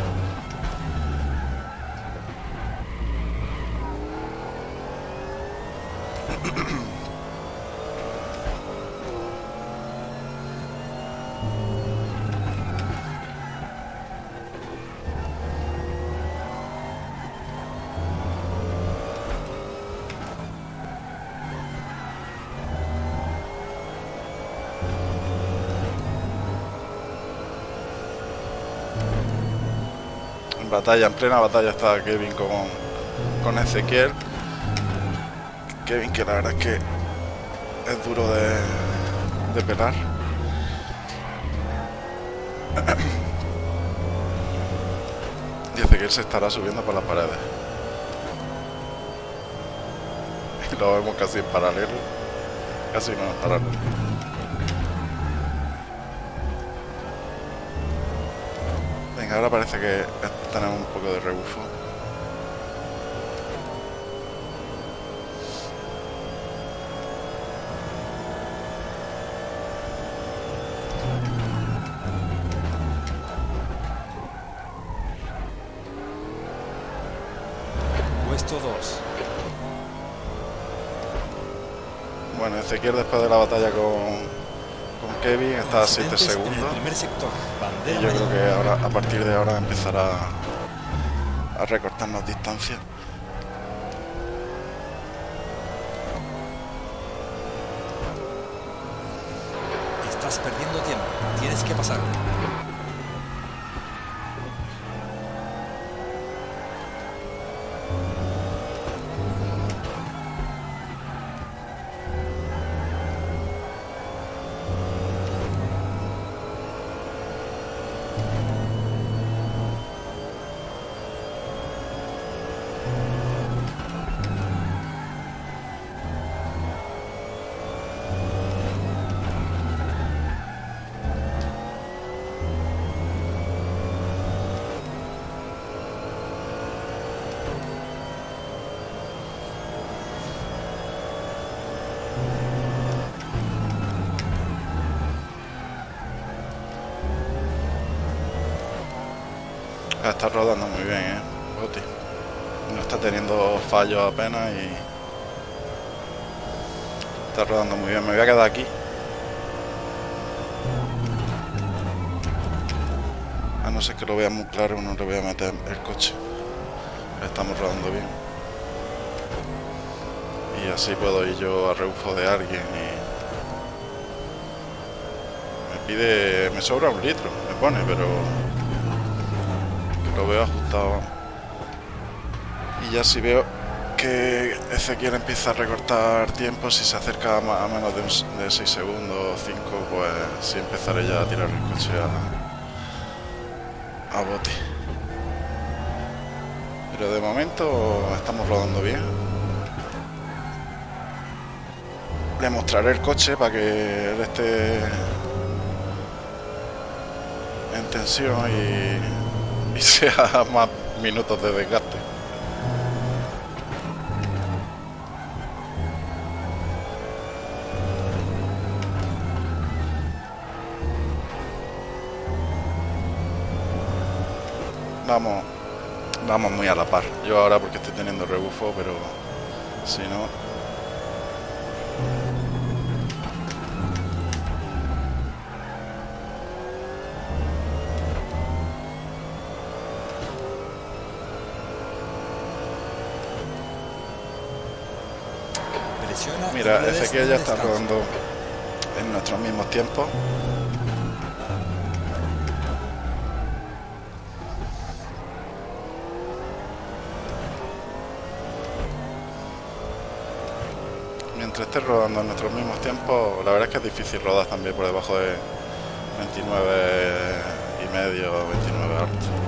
Batalla, en plena batalla está Kevin con, con Ezequiel. Kevin que la verdad es que es duro de, de pelar. Y Ezequiel se estará subiendo por las paredes. Y lo vemos casi en paralelo. Casi no en paralelo. Venga, ahora parece que tenemos un poco de rebufo. Puesto 2. Bueno, Ezequiel después de la batalla con, con Kevin está a 7 Incidentes en el segundos. Y yo creo que ahora, a partir de ahora empezará a recortarnos distancia. Estás perdiendo tiempo. Tienes que pasar. Rodando muy bien, ¿eh? Boti. No está teniendo fallos apenas y... Está rodando muy bien. Me voy a quedar aquí. A no ser que lo vea muy claro, no le voy a meter el coche. Estamos rodando bien. Y así puedo ir yo a rebufo de alguien y... Me pide... Me sobra un litro, me pone, pero lo veo ajustado. Y ya si veo que Ezequiel empieza a recortar tiempo si se acerca a, menos de, un de 6 segundos o 5 pues sí empezaré ya a tirar el coche a, a bote. Pero de momento estamos rodando bien. Le mostraré el coche para que él esté en tensión y y sea más minutos de desgaste. Vamos, vamos muy a la par. Yo ahora porque estoy teniendo rebufo, pero si no, Mira, Ezequiel ya está rodando en nuestros mismos tiempos. Mientras esté rodando en nuestros mismos tiempos, la verdad es que es difícil rodar también por debajo de 29 y medio, 29 alto.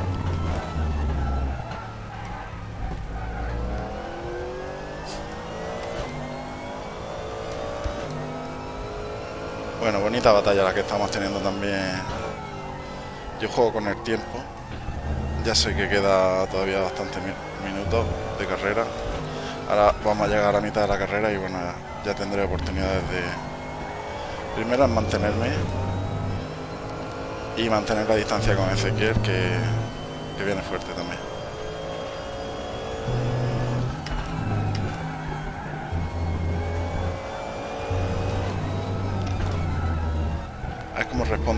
Bueno, bonita batalla la que estamos teniendo también. Yo juego con el tiempo. Ya sé que queda todavía bastante mi- minutos de carrera. Ahora vamos a llegar a la mitad de la carrera y bueno, ya tendré oportunidades de... Primero en mantenerme y mantener la distancia con Ezequiel que, que viene fuerte también.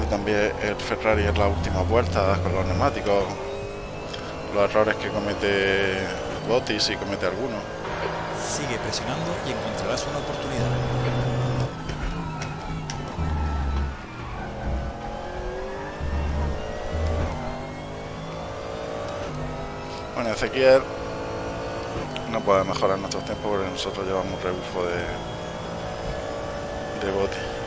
También el Ferrari en las últimas vueltas con los neumáticos, los errores que comete Botti si comete alguno. Sigue presionando y encontrarás una oportunidad. Bueno, Ezequiel no puede mejorar nuestros tiempos porque nosotros llevamos rebufo de, de bote.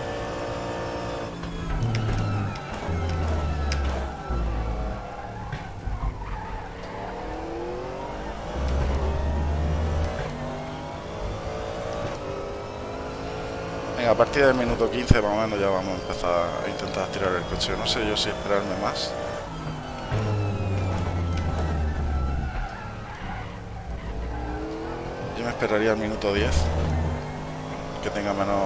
A partir del minuto 15 más o menos ya vamos a empezar a intentar tirar el coche. No sé yo si esperarme más. Yo me esperaría al minuto 10 que tenga menos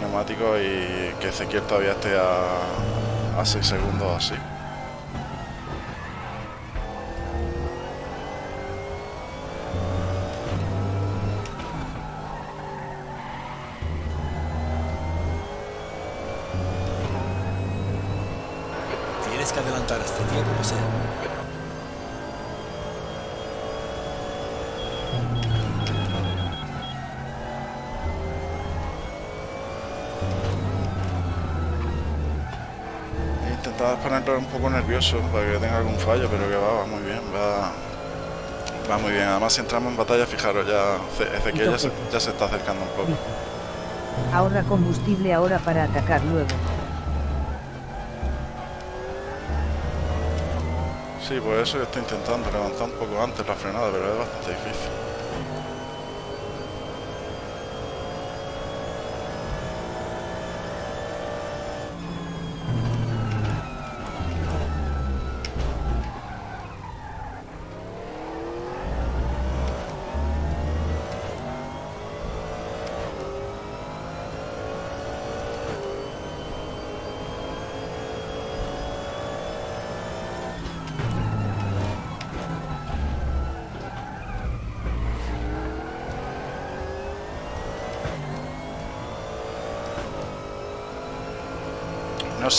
neumáticos y que Ezequiel todavía esté a, a 6 segundos así. Poco nervioso para que tenga algún fallo, pero que va, va muy bien, va, va muy bien. Además, si entramos en batalla, fijaros, ya Ezequiel ya se, ya se está acercando un poco. Ahorra combustible ahora para atacar luego. Sí, pues eso yo estoy intentando, levantar un poco antes la frenada, pero es bastante difícil.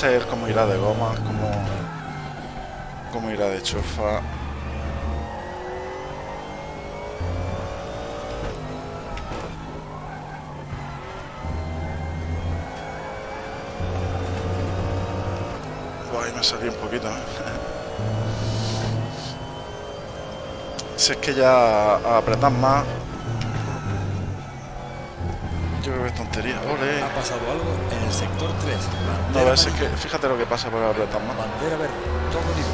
Él cómo irá de goma, cómo, cómo irá de. Buah, ahí me salí un poquito. ¿eh? si es que ya a apretar más... Tontería. Ole. Ha pasado algo en el sector 3. No, Bandera ves, es que fíjate lo que pasa por apretar más. Bandera verde, todo libre.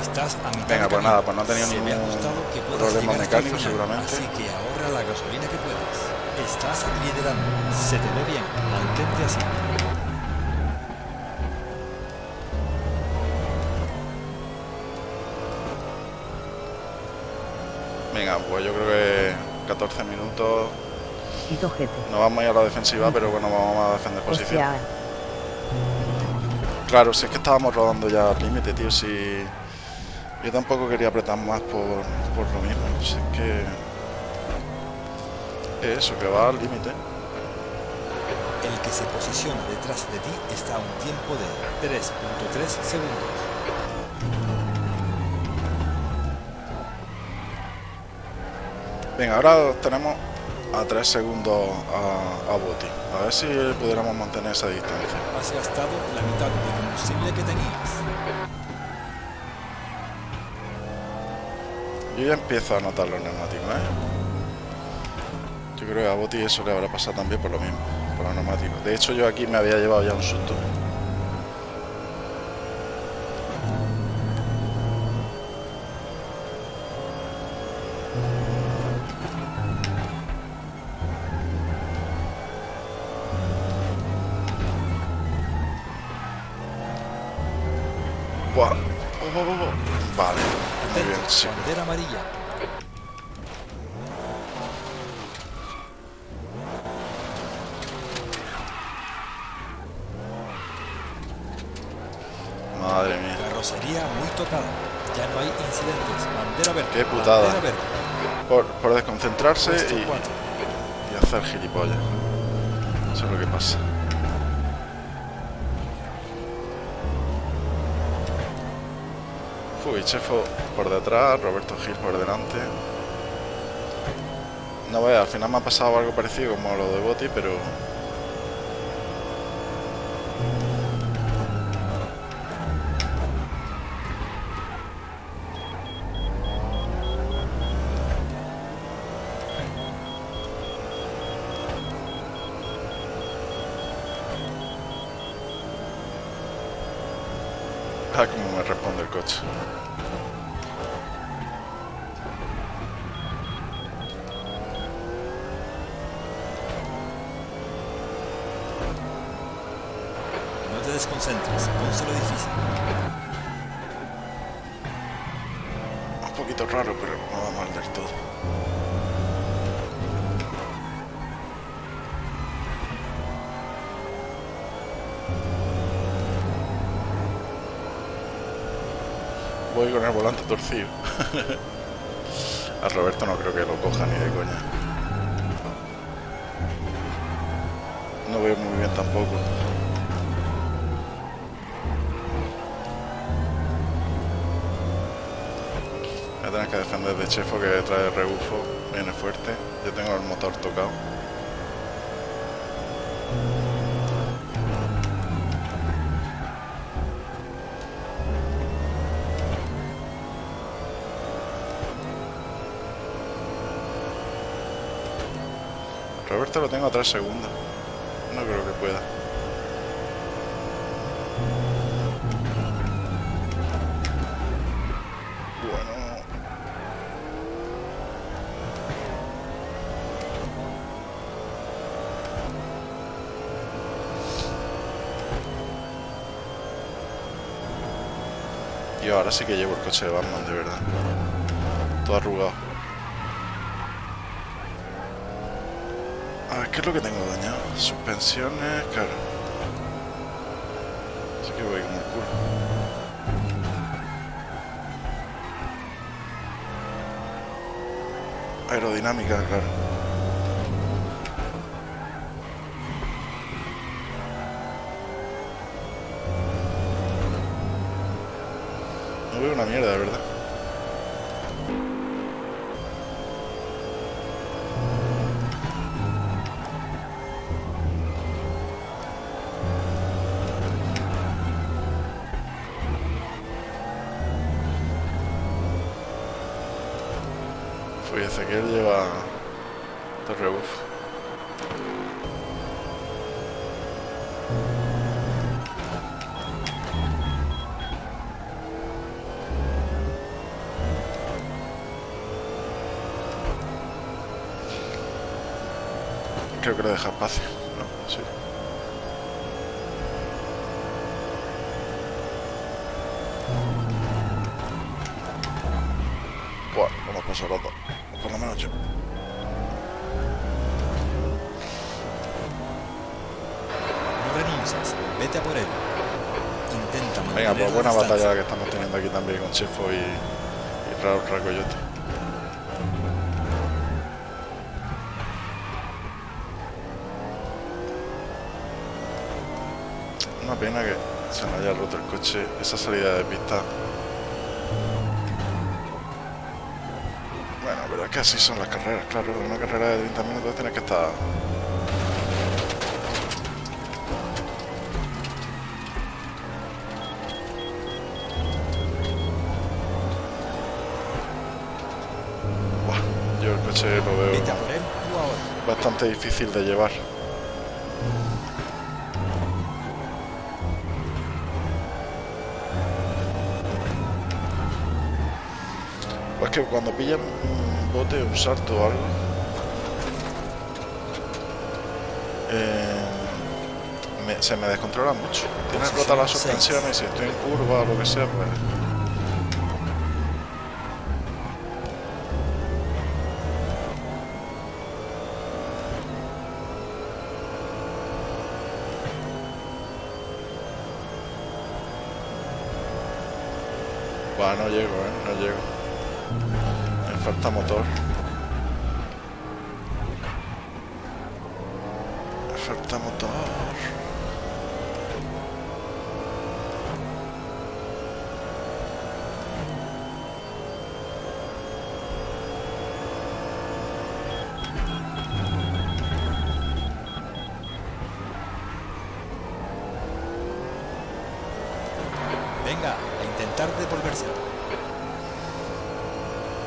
Estás a mitad Venga, pues nada, pues no ha tenido ha ningún problema mecánico, seguramente. Así que ahorra la gasolina que puedas. Estás liderando. Se te ve bien. Mantente así. Venga, pues yo creo que 14 minutos. No vamos a ir a la defensiva, pero bueno, vamos a defender posición. Claro, si es que estábamos rodando ya al límite, tío. Si yo tampoco quería apretar más por, por lo mismo. Si es que. es Eso, que va al límite. El que se posiciona detrás de ti está a un tiempo de 3.3 segundos. Venga, ahora tenemos a 3 segundos a, a Boti. A ver si pudiéramos mantener esa distancia. Has gastado la mitad de combustible que tenías. Yo ya empiezo a notar los neumáticos, ¿eh? Yo creo que a Boti eso le habrá pasado también por lo mismo, por los neumáticos. De hecho, yo aquí me había llevado ya un susto. Y, hacer gilipollas. Eso es lo que pasa. Fugichefo por detrás, Roberto Gil por delante. No vea, al final me ha pasado algo parecido como lo de Boti, pero Ah, como me responde el coche. No te desconcentres. Pónselo difícil. Un poquito raro, pero no va mal del todo. con el volante torcido. A Roberto no creo que lo coja ni de coña. No veo muy bien tampoco. Voy a tener que defender de Chefo que trae rebufo. Viene fuerte. Yo tengo el motor tocado. Roberto lo tengo a 3 segundos. No creo que pueda. Bueno. Y ahora sí que llevo el coche de Batman, de verdad. Todo arrugado. A ver, ¿qué es lo que tengo dañado? Suspensiones, claro. Así que voy como el culo. Aerodinámica, claro. No veo una mierda, de verdad. Dos rebufos. Creo que le deja espacio. ¿no? Sí. Buah, a pasar los dos. Por lo menos yo. No renuncies, vete a por él. Intenta mantener Venga, pues buena distancia. batalla la que estamos teniendo aquí también con Chefo y, y Raúl Racoyote. Una pena que se me haya roto el coche, esa salida de pista. Bueno, pero es que así son las carreras, claro. Una carrera de 30 minutos tienes que estar bastante difícil de llevar. Pues que cuando pillan un bote, un salto o algo, eh, me- se me descontrola mucho. Tiene rota la suspensión y si estoy en curva o lo que sea, pues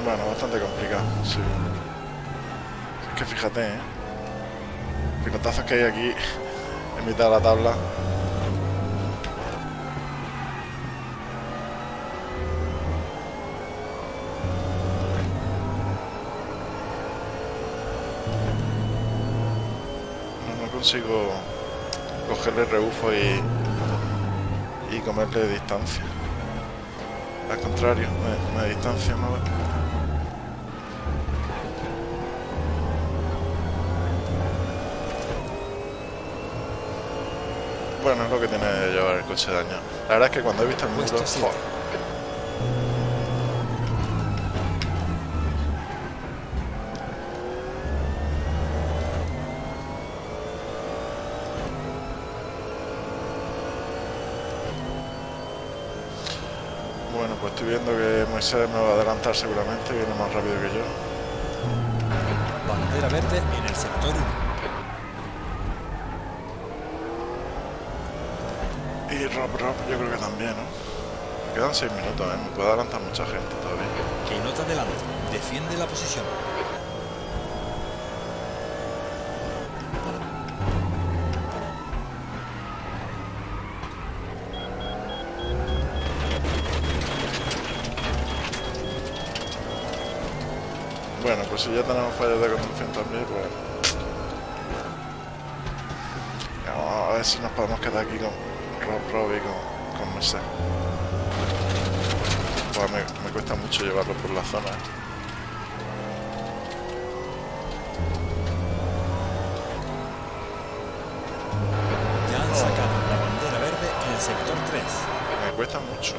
Bueno, bastante complicado, sí. Es que fíjate, ¿eh? Pilotazos que hay aquí en mitad de la tabla. No, no consigo cogerle rebufo y, y comerle distancia. Al contrario, me, me distancia más. Bueno, es lo que tiene de llevar el coche de daño. La verdad es que cuando he visto el joder, Bueno, pues estoy viendo que Moisés me va a adelantar seguramente, viene más rápido que yo. Bandera verde en el sector 1. Y Rob Rob yo creo que también, ¿no? Quedan 6 minutos, ¿eh? Me puede adelantar mucha gente todavía. Que no te adelante. Defiende la posición. Bueno, pues si ya tenemos fallos de conducción también, pues... Vamos a ver si nos podemos quedar aquí con Rob Rob y con, con. Pues me, me cuesta mucho llevarlo por la zona. ¿eh? Ya han sacado la bandera verde en el sector 3. Me cuesta mucho.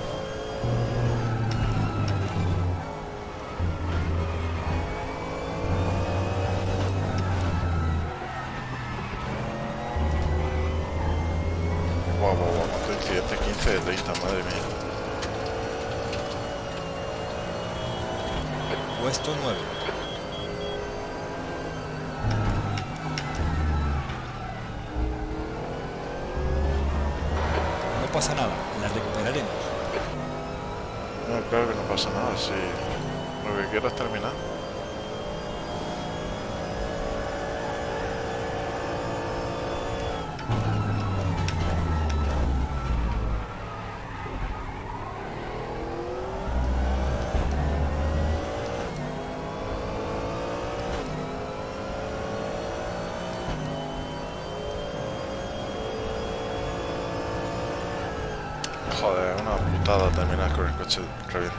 Puesto 9. No pasa nada, la recuperaremos. No, claro que no pasa nada, si lo que quiero es terminar. ¿Eh?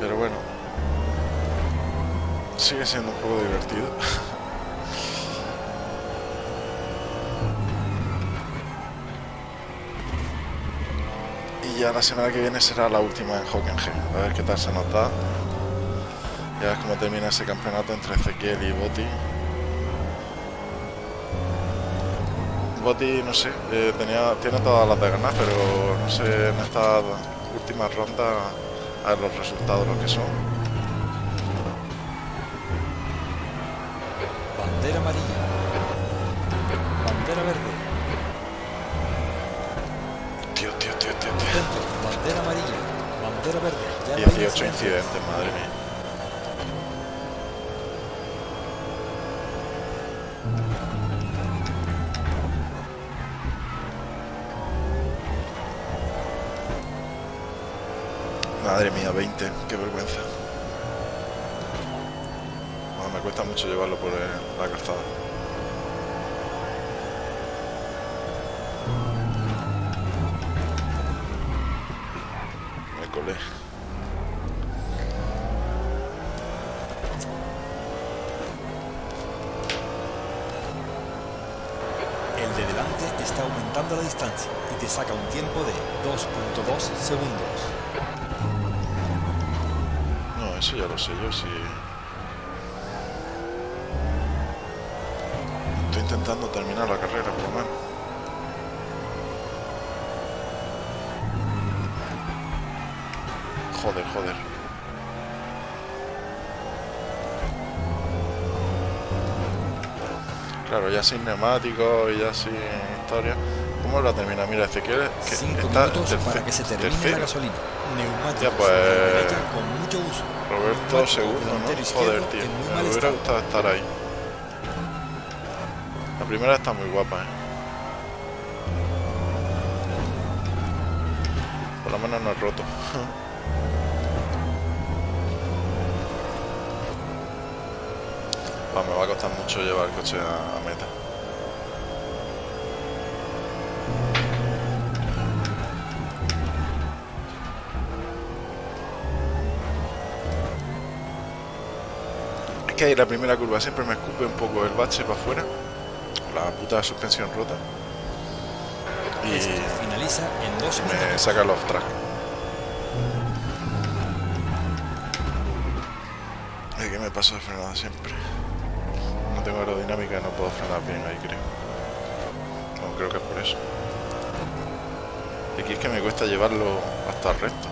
Pero bueno, sigue siendo un poco divertido. y ya la semana que viene será la última en Hockenheim. A ver qué tal se nos da. Ya ves cómo termina ese campeonato entre Ezequiel y Botti. Botti, no sé, eh, tenía, tiene todas las de ganar, pero no sé, en esta última ronda a ver los resultados lo que son. Qué vergüenza. Me cuesta mucho llevarlo por la calzada. Me colé. El de delante está aumentando la distancia y te saca un tiempo de 2.2 segundos. Ya lo sé yo, sí. Estoy intentando terminar la carrera, Claro, ya sin neumáticos y ya sin historia. ¿Cómo la termina? Mira, Ezequiel, que 5 está minutos para que se termine tercero. la gasolina. Neumáticos Ya, pues, con mucho uso. Roberto segundo, ¿no? Joder, tío. Me hubiera gustado estar ahí. La primera está muy guapa, ¿eh? Por lo menos no es roto. Va, me va a costar mucho llevar el coche a, a meta. Es que ahí la primera curva siempre me escupe un poco el bache para afuera. La puta suspensión rota. Y finaliza en 2 me saca el off track. Es que me paso de frenada siempre. Tengo aerodinámica, no puedo frenar bien ahí, creo. Creo que es por eso. Aquí es que me cuesta llevarlo hasta el resto.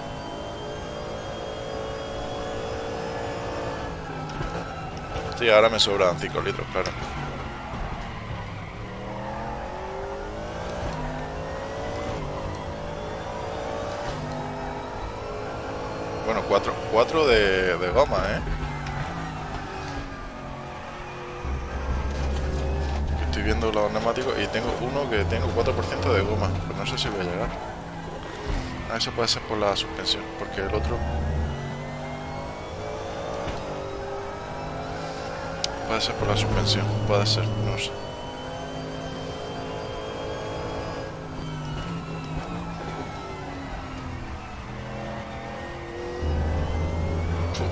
Sí, ahora me sobran 5 litros, claro. Bueno, 4 cuatro de, los neumáticos y tengo uno que tengo 4% de goma. Pero no sé si voy a llegar. Ah, eso puede ser por la suspensión, porque el otro... Puede ser por la suspensión, puede ser, no sé.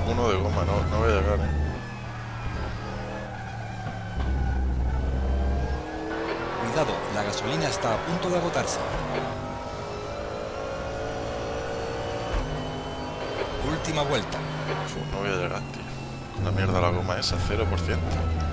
Uno de goma, no, no voy a llegar, eh. Cuidado, la gasolina está a punto de agotarse. Última vuelta. Uf, no voy a llegar, tío. La mierda, la goma esa, 0%.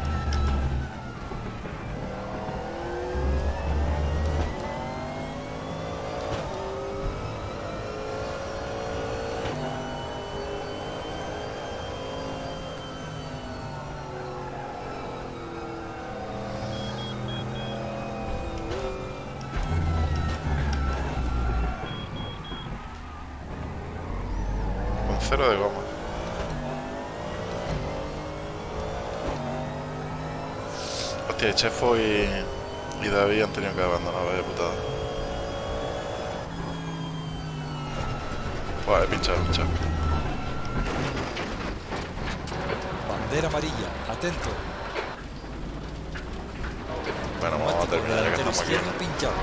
Cero de goma. Hostia, Chefo y, y David han tenido que abandonar, vaya putada. He pinchado, pinchado. Bandera amarilla, atento. Bueno, vamos a terminar ya que estamos aquí. izquierdo pinchado.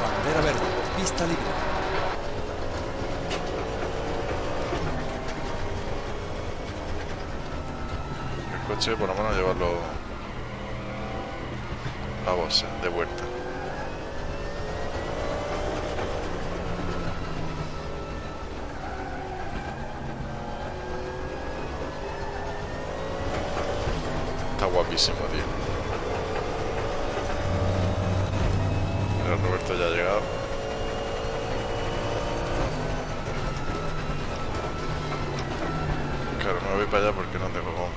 Bandera verde, pista libre. El coche, por lo menos, llevarlo a Bosse, de vuelta. Está guapísimo, tío. Mira, Roberto ya ha llegado. Claro, no me voy para allá porque no tengo goma.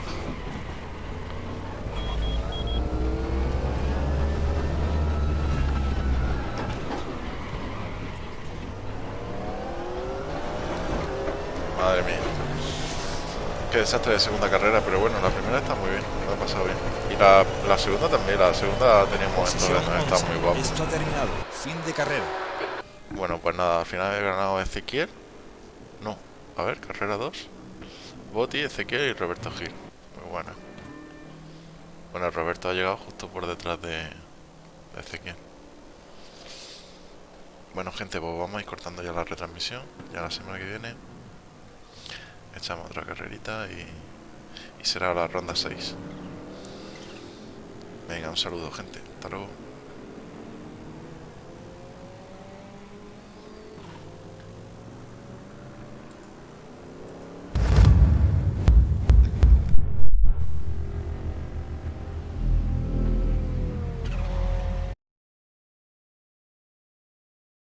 Madre mía. Qué desastre de segunda carrera, pero bueno, la primera está muy bien, lo ha pasado bien. Y la, la segunda también, la segunda tenía momentos de no está 11. muy guapo. Esto ha terminado. Fin de carrera. Bueno, pues nada, al final he ganado Ezequiel. No, a ver, carrera 2. Boti, Ezequiel y Roberto Gil. Muy buena. Bueno, Roberto ha llegado justo por detrás de, de Ezequiel. Bueno, gente, pues vamos a ir cortando ya la retransmisión. Ya la semana que viene echamos otra carrerita y, y será la ronda 6. Venga, un saludo, gente. Hasta luego.